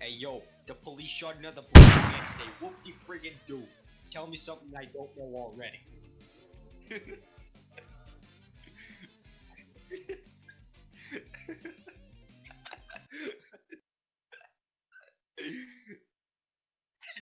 Hey yo, the police shot another black man today. Whoop the friggin' do. Tell me something I don't know already.